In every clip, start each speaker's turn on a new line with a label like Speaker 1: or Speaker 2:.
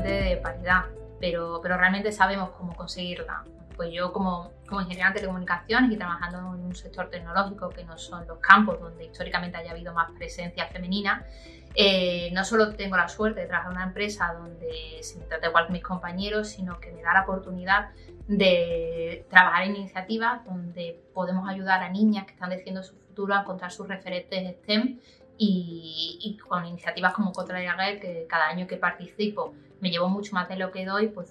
Speaker 1: de paridad, pero, pero realmente sabemos cómo conseguirla. Pues yo como, como ingeniera de telecomunicaciones y trabajando en un sector tecnológico que no son los campos donde históricamente haya habido más presencia femenina, eh, no solo tengo la suerte de trabajar en una empresa donde se me trata igual que mis compañeros, sino que me da la oportunidad de trabajar en iniciativas donde podemos ayudar a niñas que están decidiendo su futuro a encontrar sus referentes STEM y, con iniciativas como Contra la que cada año que participo me llevo mucho más de lo que doy, pues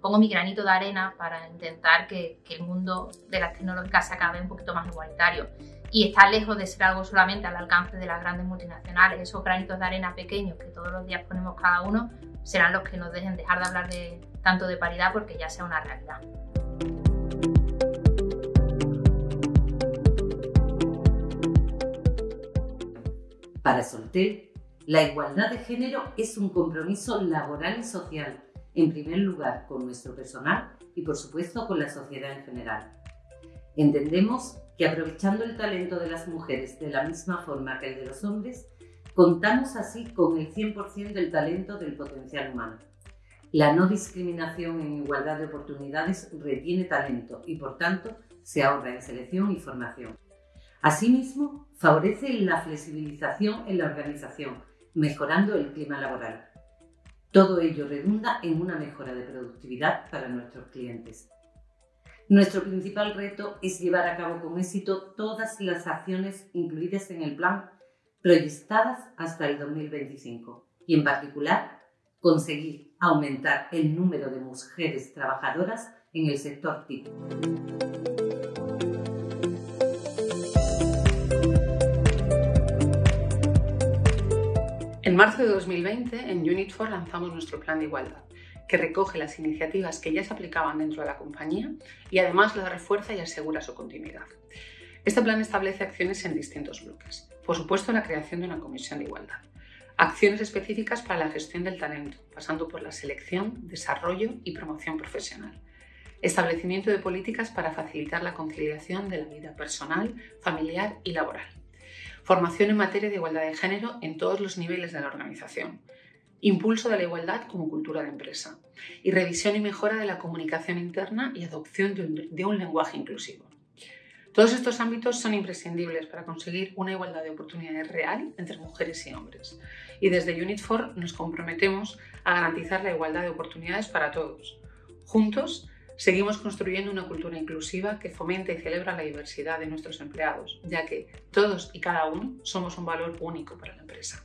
Speaker 1: pongo mi granito de arena para intentar que, que el mundo de las tecnológicas se acabe un poquito más igualitario y está lejos de ser algo solamente al alcance de las grandes multinacionales. Esos granitos de arena pequeños que todos los días ponemos cada uno serán los que nos dejen dejar de hablar de, tanto de paridad porque ya sea una realidad.
Speaker 2: Para Soltel, la igualdad de género es un compromiso laboral y social, en primer lugar con nuestro personal y por supuesto con la sociedad en general. Entendemos que aprovechando el talento de las mujeres de la misma forma que el de los hombres, contamos así con el 100% del talento del potencial humano. La no discriminación en igualdad de oportunidades retiene talento y por tanto se ahorra en selección y formación. Asimismo, favorece la flexibilización en la organización, mejorando el clima laboral. Todo ello redunda en una mejora de productividad para nuestros clientes. Nuestro principal reto es llevar a cabo con éxito todas las acciones incluidas en el plan proyectadas hasta el 2025 y en particular conseguir aumentar el número de mujeres trabajadoras en el sector TIC.
Speaker 3: En marzo de 2020, en Unit4 lanzamos nuestro plan de igualdad que recoge las iniciativas que ya se aplicaban dentro de la compañía y además las refuerza y asegura su continuidad. Este plan establece acciones en distintos bloques. Por supuesto, la creación de una comisión de igualdad. Acciones específicas para la gestión del talento, pasando por la selección, desarrollo y promoción profesional. Establecimiento de políticas para facilitar la conciliación de la vida personal, familiar y laboral. Formación en materia de igualdad de género en todos los niveles de la organización impulso de la igualdad como cultura de empresa y revisión y mejora de la comunicación interna y adopción de un, lenguaje inclusivo. Todos estos ámbitos son imprescindibles para conseguir una igualdad de oportunidades real entre mujeres y hombres. Y desde Unit 4 nos comprometemos a garantizar la igualdad de oportunidades para todos. Juntos, seguimos construyendo una cultura inclusiva que fomenta y celebra la diversidad de nuestros empleados, ya que todos y cada uno somos un valor único para la empresa.